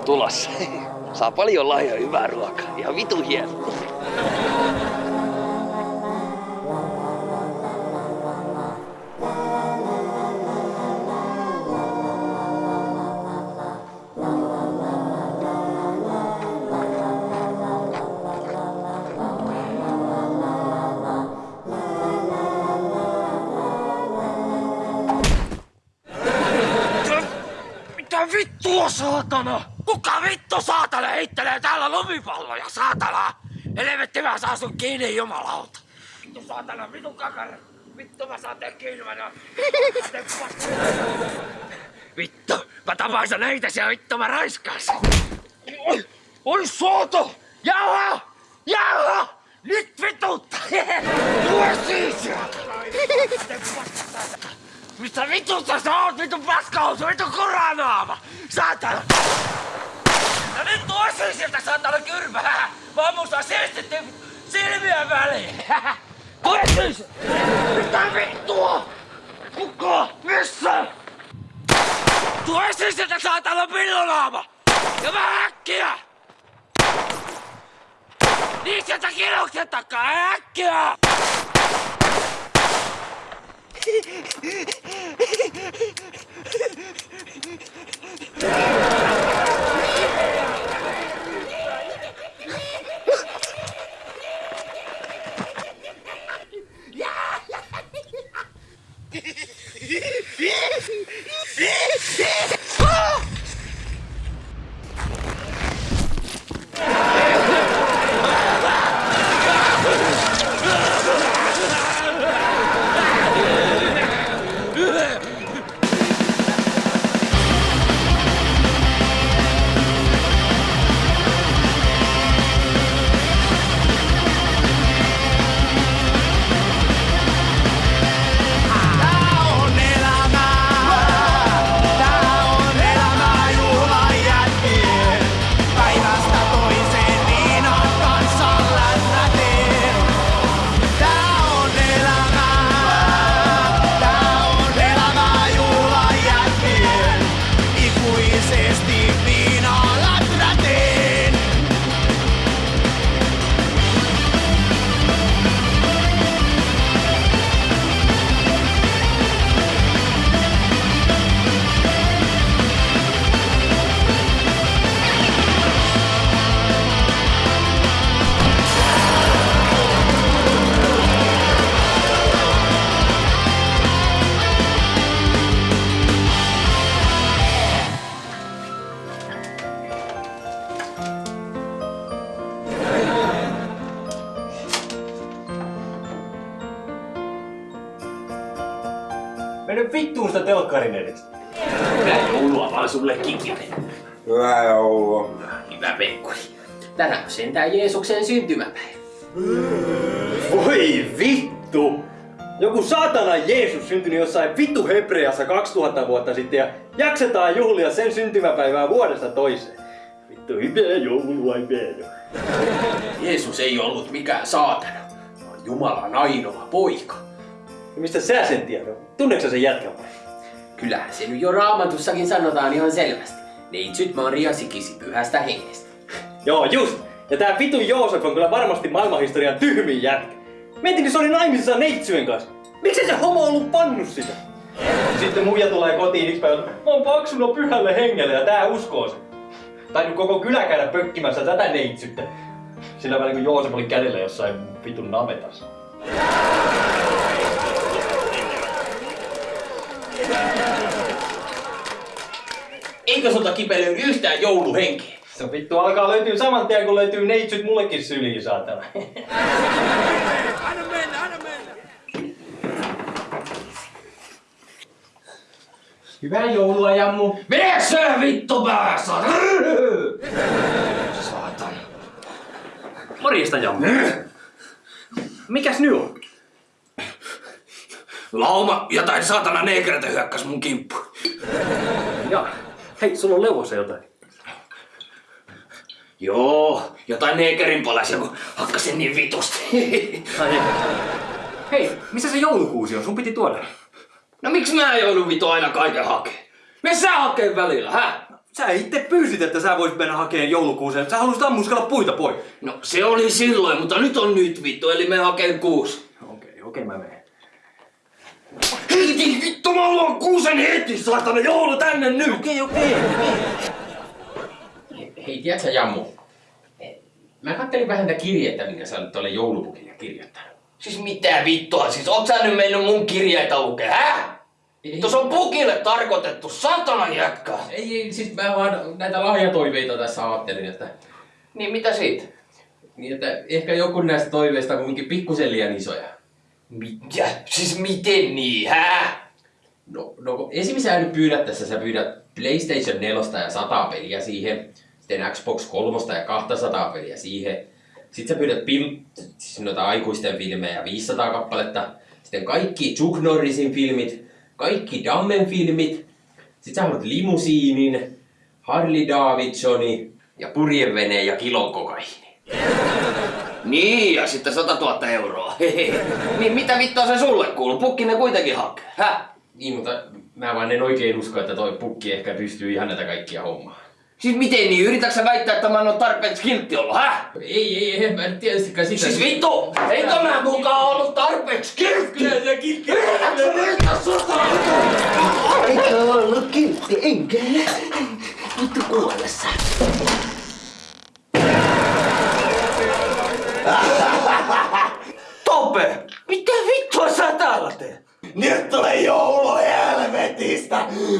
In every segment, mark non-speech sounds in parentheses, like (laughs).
joulu tulossa. Saa paljon lahjoja hyvää ruokaa. Ihan vitu hieno. Vittua, saatana? Kuka vittu saatana heittelee täällä lumipalloja, saatana? Helvetti mä saan sun kiinni, jumalauta. Vittu saatana, vittu kakara. Vittu mä saan tehdä kiinni, mä nää. Vittu, mä tapaisin näitä siellä, vittu mä raiskaisin. Oi, oi sooto! Jauha! Jauha! Nyt vitutta! (laughs) Tule siis Mistä vitusta sä oot, vitu paskausu, vitu kuranaama! Saatana! Ja nyt tuossa sieltä saatana kyrpää! Mä saa siistitty silmien väliin! Tule! Mitä vittua? Kuka? Missä? Tule siis sieltä saatana pillunaama! Ja mä äkkiä! Niin sieltä kirjouksen takaa, äkkiä! Mene Kikinen. Hyvää joulua. Hyvä Vekkuri. Tänään on sentään Jeesuksen syntymäpäivä. Voi vittu! Joku saatana Jeesus syntyi jossain vittu Hebreassa 2000 vuotta sitten ja jaksetaan juhlia sen syntymäpäivää vuodesta toiseen. Vittu hyvää joulua, hyvää. Jeesus ei ollut mikään saatana, vaan Jumalan ainoa poika. Ja mistä sä sen tiedät? Tunneeko sen jätkän vai? Kyllähän se nyt jo raamatussakin sanotaan ihan selvästi. Neitsyt Maria sikisi pyhästä hengestä. (laughs) Joo, just! Ja tää vittu Joosef on kyllä varmasti maailmanhistorian tyhmin jätkä. Mietin, se oli naimisissa neitsyjen kanssa. Miksei se homo ollut pannut sitä? Sitten muija tulee kotiin yksi päivä, mä oon paksuna pyhälle hengelle ja tää uskoo sen. Tai nyt koko kylä käydä pökkimässä tätä neitsyttä. Sillä välin kun Joosef oli kädellä jossain vitun navetassa. Eikö sulta kipelöidy yhtään jouluhenkeä? Se vittu alkaa löytyä saman tien kun löytyy neitsyt mullekin syliin saatana. Anna mennä, anna mennä! Hyvää joulua, Jammu. Mene se vittu päässä! Saatana. Morjesta, Jammu. Mikäs nyt on? Lauma jotain saatana neekereitä hyökkäs mun kimppu. Ja, hei, sulla on leuvossa jotain. Joo, jotain neekerin palasia, kun hakkasin niin vitusti. Ai, ei. Hei, missä se joulukuusi on? Sun piti tuoda. No miksi mä joudun vitu aina kaiken hakee? Me sä hakee välillä, hä? Sä itse pyysit, että sä voisit mennä hakemaan joulukuuseen. Sä halusit ammuskella puita pois. No se oli silloin, mutta nyt on nyt vittu, eli me hakeen kuusi. Okei, okay, okei okay, mä menen. Heti vittu, mä haluan kuusen heti, saatana joulu tänne nyt! Okei, okei, okei. Hei, tiedätkö Jammu? Mä kattelin vähän tätä kirjettä, minkä sä olet tuolle joulupukille kirjoittanut. Siis mitä vittua, siis oot sä nyt mennyt mun kirjeitä lukee, hä? Vittu se on pukille tarkoitettu, satana jätkä! Ei, ei, siis mä vaan näitä lahjatoiveita tässä ajattelin, että, Niin mitä siitä? niin että ehkä joku näistä toiveista on kuitenkin pikkusen liian isoja. Mitä? Siis miten niin, hä? No, no esimerkiksi sä nyt pyydät tässä, sä pyydät PlayStation 4 ja 100 peliä siihen, sitten Xbox 3 ja 200 peliä siihen, sitten sä pyydät pil- siis noita aikuisten filmejä 500 kappaletta, sitten kaikki Chuck Norrisin filmit, kaikki Dammen filmit, sitten sä haluat limusiinin, Harley Davidsoni ja purjeveneen ja kilon. Niin, ja sitten 100 000 euroa. (laughs) niin mitä vittua se sulle kuuluu? Pukki ne kuitenkin hakee, hä? Niin, mutta mä vaan en oikein usko, että toi pukki ehkä pystyy ihan näitä kaikkia hommaa. Siis miten niin? Yritätkö sä väittää, että mä en oo tarpeeksi kiltti ollut, hä? Ei, ei, en mä nyt tietystikään sitä. Siis vittu! Eikö mä mukaan ollut tarpeeksi kiltti? Kyllä se kiltti. Yritätkö sä väittää sota? Eikä ollut kiltti, enkä. Vittu kuolessa. Tope! Mitä vittua sä täällä teet? Nyt tulee joulu helvetistä! Mä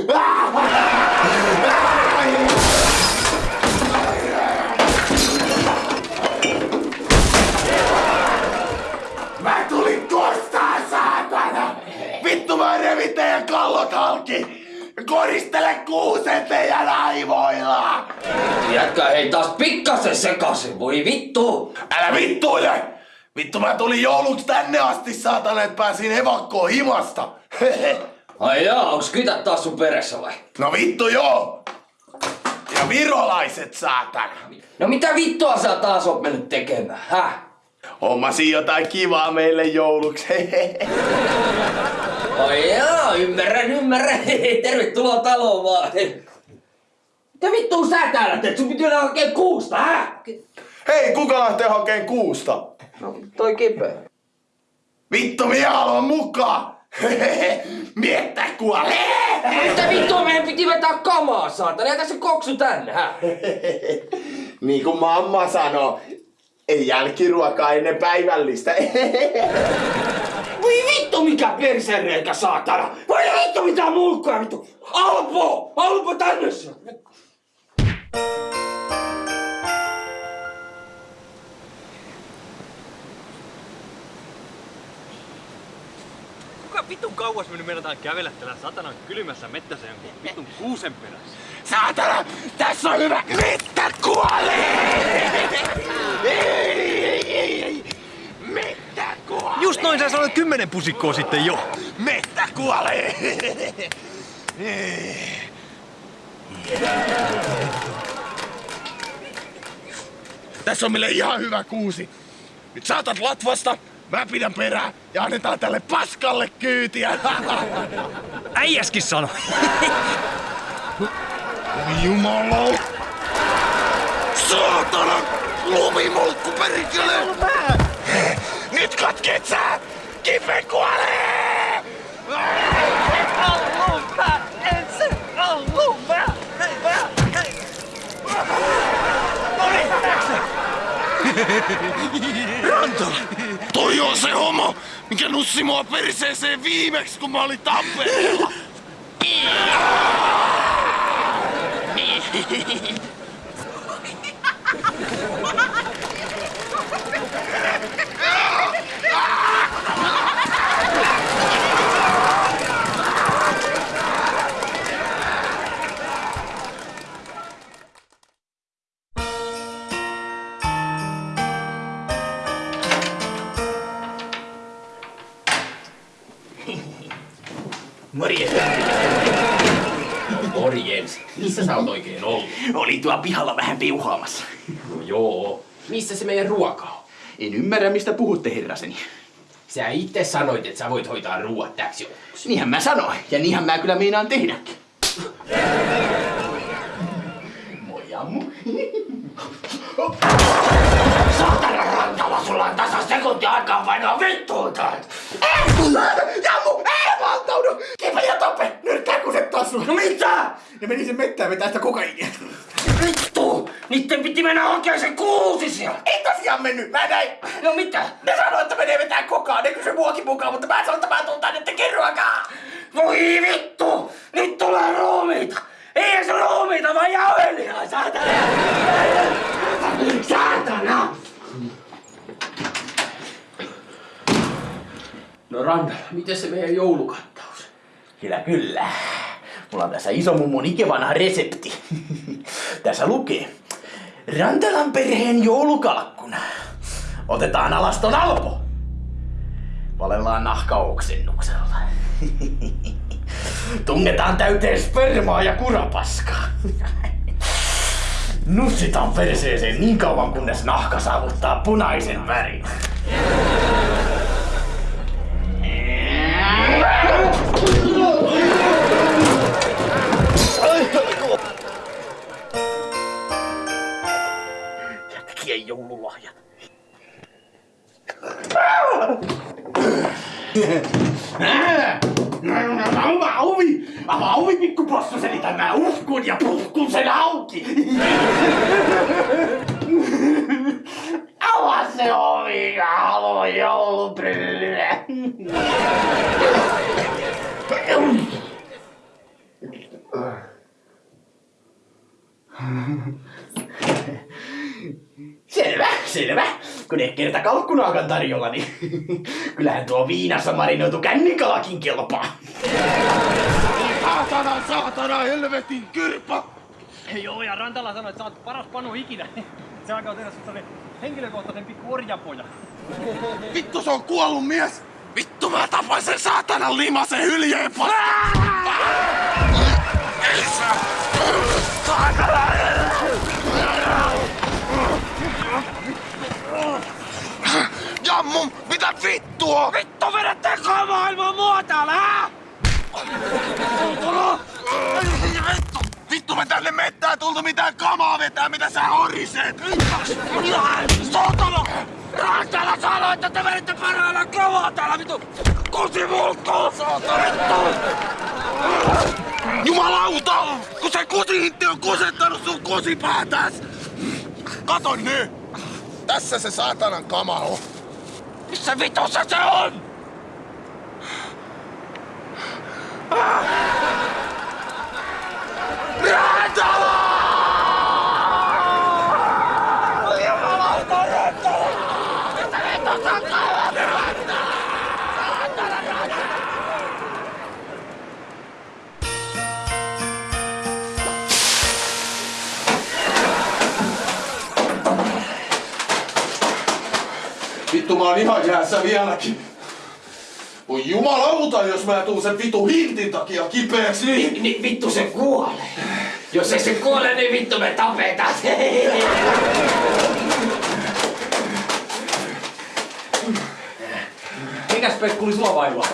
tulin kostaa, saatana! Vittu mä revin teidän kallot halki! Koristele kuusen teidän aivoilla! Jätkä hei taas pikkasen sekaisin, voi vittu! Älä vittuile! Vittu mä tulin jouluksi tänne asti, saatana, että pääsin evakkoon himasta! (laughs) Ai jaa, onks kytät taas sun peressä vai? no vittu joo! Ja virolaiset, saatana! No mitä vittua sä taas oot mennyt tekemään, häh? Hommasin jotain kivaa meille jouluksi. Ai jaa, ymmärrän, ymmärrän. (laughs) Tervetuloa taloon vaan. Mitä vittua sä täällä teet? Sun piti olla oikein kuusta, häh? Hei, kuka lähtee hakeen kuusta? No, toi kipeä. Vittu, minä haluan mukaan! (laughs) Miettä kuolee! Mitä vittua meidän piti vetää kamaa, saatana? Jätä se koksu tänne, häh? (laughs) niin kuin mamma sanoo, ei jälkiruokaa ennen päivällistä. (laughs) Voi vittu mikä persereikä, saatana! Voi vittu mitä mulkkaa, vittu! Alpo! Alpo tänne kauas me nyt meinataan kävellä tällä satanan kylmässä mettässä jonkun vitun kuusen perässä? Saatana, tässä on hyvä! Mitta kuolee! Mitta kuolee! Just noin sä sanoit kymmenen pusikkoa sitten jo. Mettä kuolee! Tässä on meille ihan hyvä kuusi. Nyt saatat latvasta, mä pidän perää ja annetaan tälle paskalle kyytiä. (laughs) Äijäskin sano. Jumala! Saatana! Lumimolkku perkele! Nyt katkeet sä! Kipe kuolee! Rantola! Toi on se homo, mikä nussi mua perseeseen viimeksi, kun mä olin Tampereella! Morjens. Missä sä oot oikein ollut? Oli tuo pihalla vähän piuhaamassa. No joo. Missä se meidän ruoka on? En ymmärrä, mistä puhutte, herraseni. Sä itse sanoit, että sä voit hoitaa ruoat täksi jouluksi. Niinhän mä sanoin, ja niinhän mä kyllä meinaan tehdäkin. Sekunti aikaa painaa vittuun täältä! Jammu! Ei valtaudu! Kiipä ja tappe! Nyrkkää kuset taas No mitä? Ne meni sen mettään vetää sitä kokainia. Vittu! Niitten piti mennä hakemaan se kuusi siellä! Ei tosiaan mennyt, mä näin. No mitä? Ne sanoi, että menee vetää kokaa, ne kysyi muakin mukaan, mutta mä sanoin, että mä tuun tänne tekemään ruokaa. Voi vittu! Nyt tulee ruumiita! Ei se ruumiita, vaan jauhelia! Saatana! Saatana! No Randa, miten se meidän joulukattaus? Kyllä, kyllä. Mulla on tässä iso mummon ikivanha resepti. (laughs) tässä lukee. Rantalan perheen joulukalkkuna. Otetaan alas ton alpo. Valellaan nahkaoksennuksella. (laughs) Tungetaan täyteen spermaa ja kurapaskaa. (laughs) Nussitaan perseeseen niin kauan kunnes nahka saavuttaa punaisen värin. Ja tekijän joululahjat. Avaa ovi! Avaa ovi, pikku possuseni, tai mä uhkun ja puhkun sen auki! Avaa se ovi, mä haluan joulubryllyä! Selvä, selvä. Kun ei kerta kalkkunaakaan tarjolla, niin (laughs) kyllähän tuo viinassa marinoitu kännikalakin kelpaa. Saatana, saatana, helvetin kyrpä! Joo, ja Rantala sanoi, että sä oot paras panu ikinä. (laughs) Se alkaa tehdä susta se henkilökohtaisen pikku orjapoja. (laughs) Vittu se on kuollut mies! Vittu mä tapoin sen saatanan limasen hyljeen Jammu, mitä vittua? Vittu vedätte maailman mua täällä, hää? Vittu, vittu me tänne mettään tultu mitään kamaa vetää, mitä sä horiset! Saatana! Rantala sanoi, että te veditte parhaillaan kamaa täällä, vittu! Kusi mulkkuu, saatana, vittu! Jumalauta! Kun se kusihintti on kusettanut sun kusipäätäs! Kato nyt! Tässä se saatanan kama on. Missä vitussa se on? Vittu mä oon ihan jäässä vieläkin. Voi jumalauta, jos mä tuun sen vitu hintin takia kipeäksi. Niin, niin vittu se kuolee. Jos ei se kuole, niin vittu me tapetaan. Mikäs Pekkuli sulla vaivaa?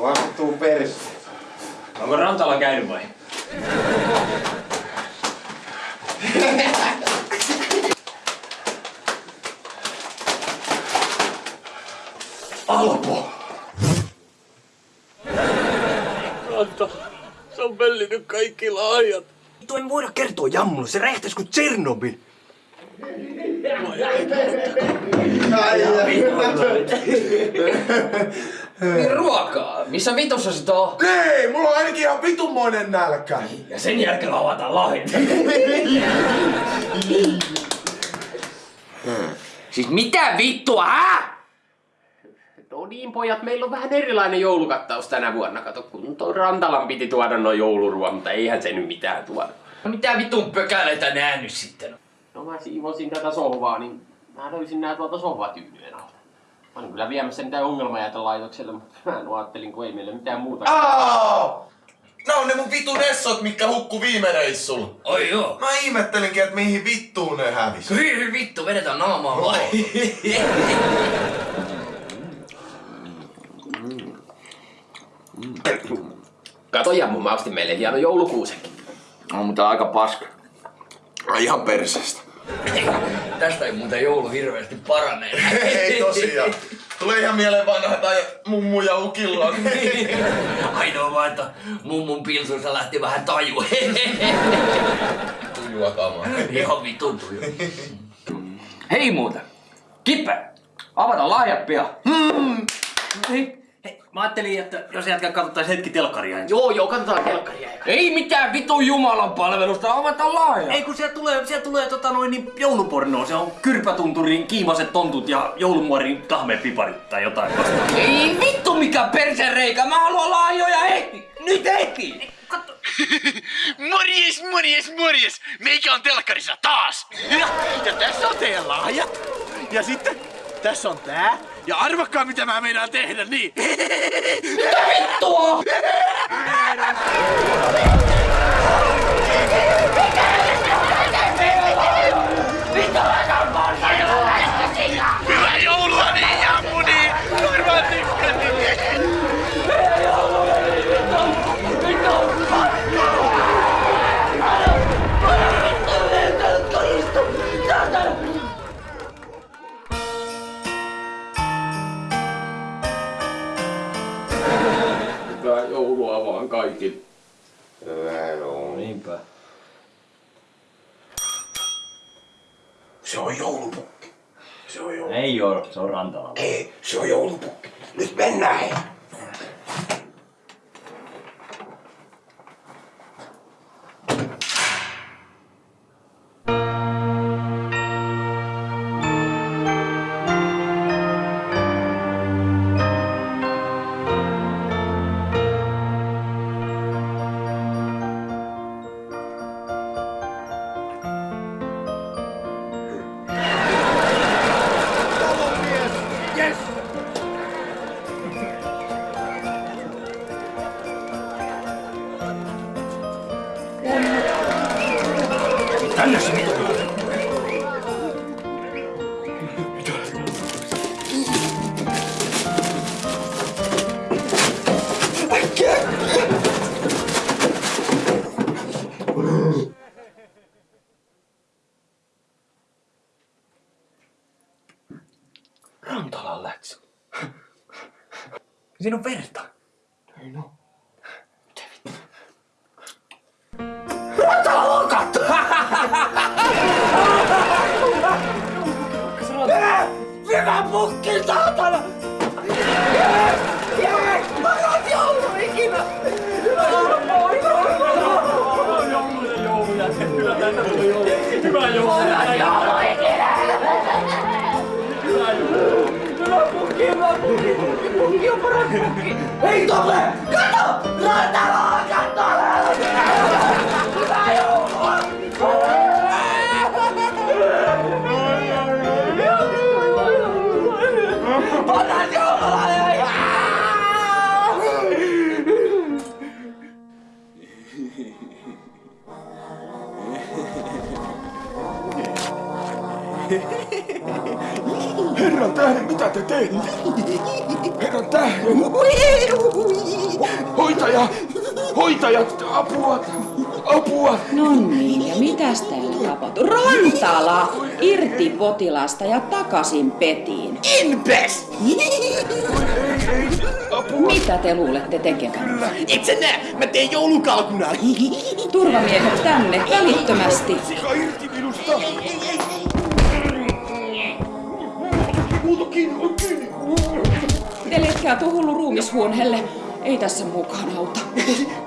Vastuu persi. Onko Rantala käynyt vai? (laughs) Alpo. Se on pellinyt kaikki lahjat. Tuo ei voida kertoa jammulle, se räjähtäisi kuin Tsernobyl. Niin ruokaa. Missä vitussa sit on? Ei, mulla on ainakin ihan vitunmoinen nälkä. Ja sen jälkeen avataan lahjat. (laughs) Siis mitä vittua, hä? No niin pojat, meillä on vähän erilainen joulukattaus tänä vuonna. Kato, kun toi Rantalan piti tuoda noin jouluruoan, mutta eihän se nyt mitään tuoda. No mitä vitun pökäleitä nää nyt sitten? No mä siivosin tätä sohvaa, niin mä löysin nää tuolta sohvatyynyjen alta. Mä olin kyllä viemässä niitä ongelmajätelaitokselle, mutta mä en ajattelin, kun ei meillä mitään muuta. Aa! Nää on ne mun vitun essot, mitkä hukku viime reissulla. Oi joo. Mä ihmettelinkin, että mihin vittuun ne hävis. Hyi vittu, vedetään naamaa vai? (laughs) Kato Jammu, mä ostin meille hieno joulukuusenkin. No, mutta aika paska. Ai ihan perseestä. (laughs) tästä ei muuten joulu hirveästi parane. Ei tosiaan. Tulee ihan mieleen vanha tai mummu ja ukilla. (laughs) Ainoa vaan, että mummun pilsussa lähti vähän taju. (laughs) Tujua kamaa. Ihan vitun tuju. Hei muuten. Kippe, avata lahjat pian. Hei, mä ajattelin, että jos jätkä katsottais hetki telkkaria ensin. Joo, joo, katsotaan kelkkaria. Ei mitään vitun Jumalan palvelusta, avata lahjat. Ei kun sieltä tulee, sieltä tulee tota noin niin joulupornoa. Se on kyrpätunturin kiimaset tontut ja joulumuorin kahmepiparit tai jotain vastaavaa. Ei vittu mikä persereikä, mä haluan lahjoja heti. Nyt heti. (laughs) Morjes, morjes, morjes! Meikä on telkkarissa taas! Ja, ja tässä on teidän lahjat. Ja sitten tässä on tää. Ja arvakkaa mitä mä meinaan tehdä, niin. Vittua! Hyvää vaan kaikille. Niinpä. Se on joulupukki. Se on joulupukki. Ei oo, se on rantala. Ei, se on joulupukki. Nyt mennään hei. Siinä on verta. Hyvä pukki, saatana! Yes! Yes! Paras joulu ikinä! Hyvä joulu. Hei Tolle! Kato! Rantala! Apua! Apua! No niin, ja mitäs täällä tapahtuu? Rantala! Irti potilasta ja takaisin petiin. Inpes! Mitä te luulette tekevän? Et sä näe, mä teen joulukalkuna. Turvamiehet tänne, välittömästi. Sika irti minusta! Muuta kiinni, on kiinni! Teletkää tuo hullu ruumishuoneelle. Ei tässä mukaan auta.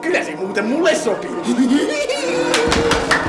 Kyllä se muuten mulle sopii. (laughs)